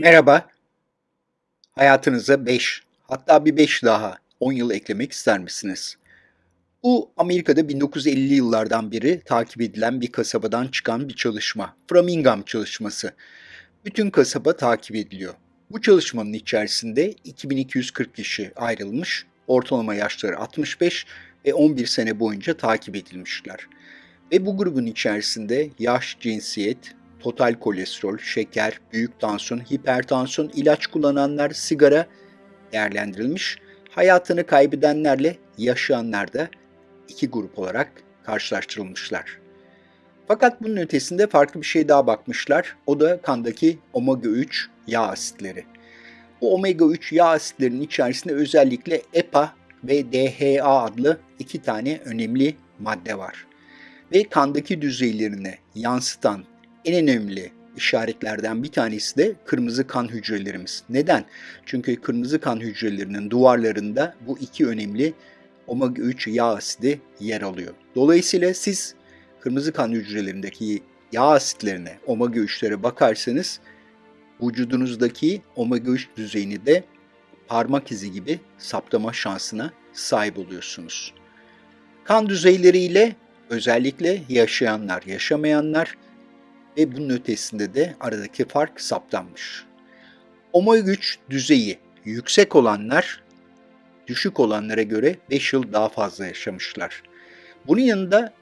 Merhaba. Hayatınıza 5, hatta bir 5 daha 10 yıl eklemek ister misiniz? Bu Amerika'da 1950'li yıllardan beri takip edilen bir kasabadan çıkan bir çalışma. Framingham çalışması. Bütün kasaba takip ediliyor. Bu çalışmanın içerisinde 2240 kişi ayrılmış, ortalama yaşları 65 ve 11 sene boyunca takip edilmişler. Ve bu grubun içerisinde yaş, cinsiyet, total kolesterol, şeker, büyük tansiyon, hipertansiyon, ilaç kullananlar, sigara değerlendirilmiş. Hayatını kaybedenlerle yaşayanlar da iki grup olarak karşılaştırılmışlar. Fakat bunun ötesinde farklı bir şey daha bakmışlar. O da kandaki omega 3 yağ asitleri. Bu omega 3 yağ asitlerinin içerisinde özellikle EPA ve DHA adlı iki tane önemli madde var. Ve kandaki düzeylerini yansıtan en önemli işaretlerden bir tanesi de kırmızı kan hücrelerimiz. Neden? Çünkü kırmızı kan hücrelerinin duvarlarında bu iki önemli omega 3 yağ asidi yer alıyor. Dolayısıyla siz kırmızı kan hücrelerindeki yağ asitlerine, omega 3'lere bakarsanız vücudunuzdaki omega 3 düzeyini de parmak izi gibi saptama şansına sahip oluyorsunuz. Kan düzeyleriyle özellikle yaşayanlar, yaşamayanlar ve bunun ötesinde de aradaki fark saptanmış. Omega 3 düzeyi yüksek olanlar düşük olanlara göre 5 yıl daha fazla yaşamışlar. Bunun yanında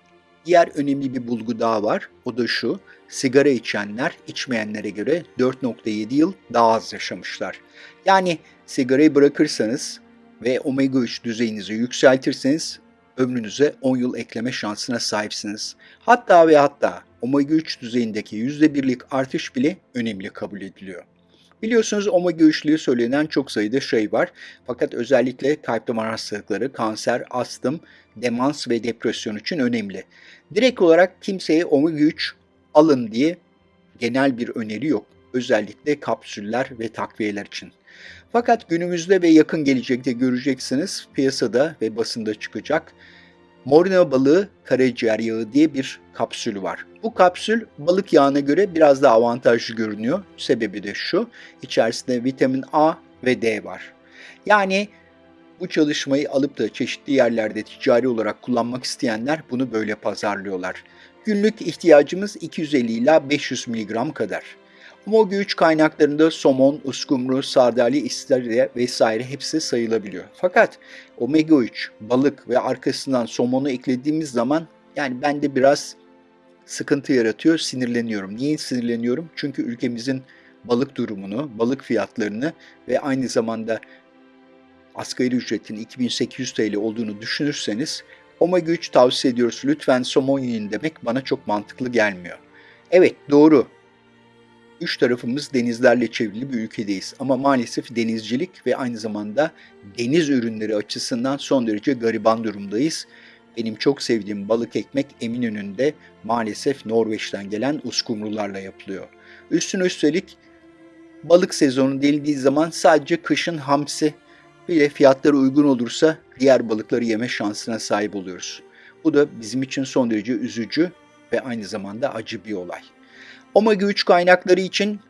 diğer önemli bir bulgu daha var. O da şu, sigara içenler içmeyenlere göre 4.7 yıl daha az yaşamışlar. Yani sigarayı bırakırsanız ve omega 3 düzeyinizi yükseltirseniz ömrünüze 10 yıl ekleme şansına sahipsiniz. Hatta ve hatta omega 3 düzeyindeki %1'lik artış bile önemli kabul ediliyor. Biliyorsunuz omega 3'lüğü söylenen çok sayıda şey var. Fakat özellikle kalp damar hastalıkları, kanser, astım, demans ve depresyon için önemli. Direkt olarak kimseye omega 3 alın diye genel bir öneri yok. Özellikle kapsüller ve takviyeler için. Fakat günümüzde ve yakın gelecekte göreceksiniz piyasada ve basında çıkacak Morina balığı karaciğer yağı diye bir kapsül var. Bu kapsül balık yağına göre biraz daha avantajlı görünüyor. Sebebi de şu, içerisinde vitamin A ve D var. Yani bu çalışmayı alıp da çeşitli yerlerde ticari olarak kullanmak isteyenler bunu böyle pazarlıyorlar. Günlük ihtiyacımız 250 ila 500 mg kadar. Omega 3 kaynaklarında somon, uskumru, sardalya, istiridye vesaire hepsi sayılabiliyor. Fakat omega 3, balık ve arkasından somonu eklediğimiz zaman yani bende biraz sıkıntı yaratıyor, sinirleniyorum. Niye sinirleniyorum? Çünkü ülkemizin balık durumunu, balık fiyatlarını ve aynı zamanda asgari ücretin 2800 TL olduğunu düşünürseniz omega 3 tavsiye ediyoruz. Lütfen somon yiyin demek bana çok mantıklı gelmiyor. Evet doğru üç tarafımız denizlerle çevrili bir ülkedeyiz. Ama maalesef denizcilik ve aynı zamanda deniz ürünleri açısından son derece gariban durumdayız. Benim çok sevdiğim balık ekmek Eminönü'nde maalesef Norveç'ten gelen uskumrularla yapılıyor. Üstüne üstelik balık sezonu denildiği zaman sadece kışın hamsi bile fiyatları uygun olursa diğer balıkları yeme şansına sahip oluyoruz. Bu da bizim için son derece üzücü ve aynı zamanda acı bir olay. Omega 3 kaynakları için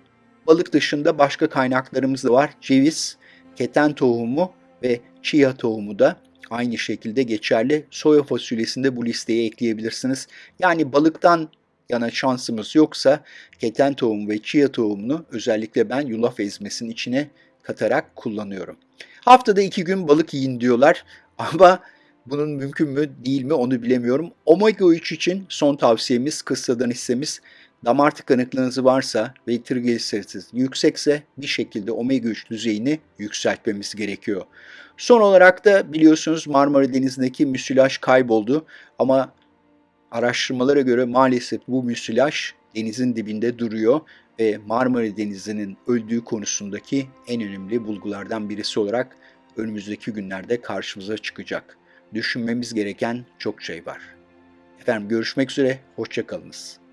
balık dışında başka kaynaklarımız da var. Ceviz, keten tohumu ve chia tohumu da aynı şekilde geçerli. Soya fasulyesinde bu listeye ekleyebilirsiniz. Yani balıktan yana şansımız yoksa keten tohumu ve chia tohumunu özellikle ben yulaf ezmesinin içine katarak kullanıyorum. Haftada iki gün balık yiyin diyorlar ama bunun mümkün mü değil mi onu bilemiyorum. Omega 3 için son tavsiyemiz kıssadan hissemiz damar tıkanıklığınız varsa ve trigliseritiniz yüksekse bir şekilde omega 3 düzeyini yükseltmemiz gerekiyor. Son olarak da biliyorsunuz Marmara Denizi'ndeki müsilaj kayboldu ama araştırmalara göre maalesef bu müsilaj denizin dibinde duruyor ve Marmara Denizi'nin öldüğü konusundaki en önemli bulgulardan birisi olarak önümüzdeki günlerde karşımıza çıkacak. Düşünmemiz gereken çok şey var. Efendim görüşmek üzere, hoşçakalınız.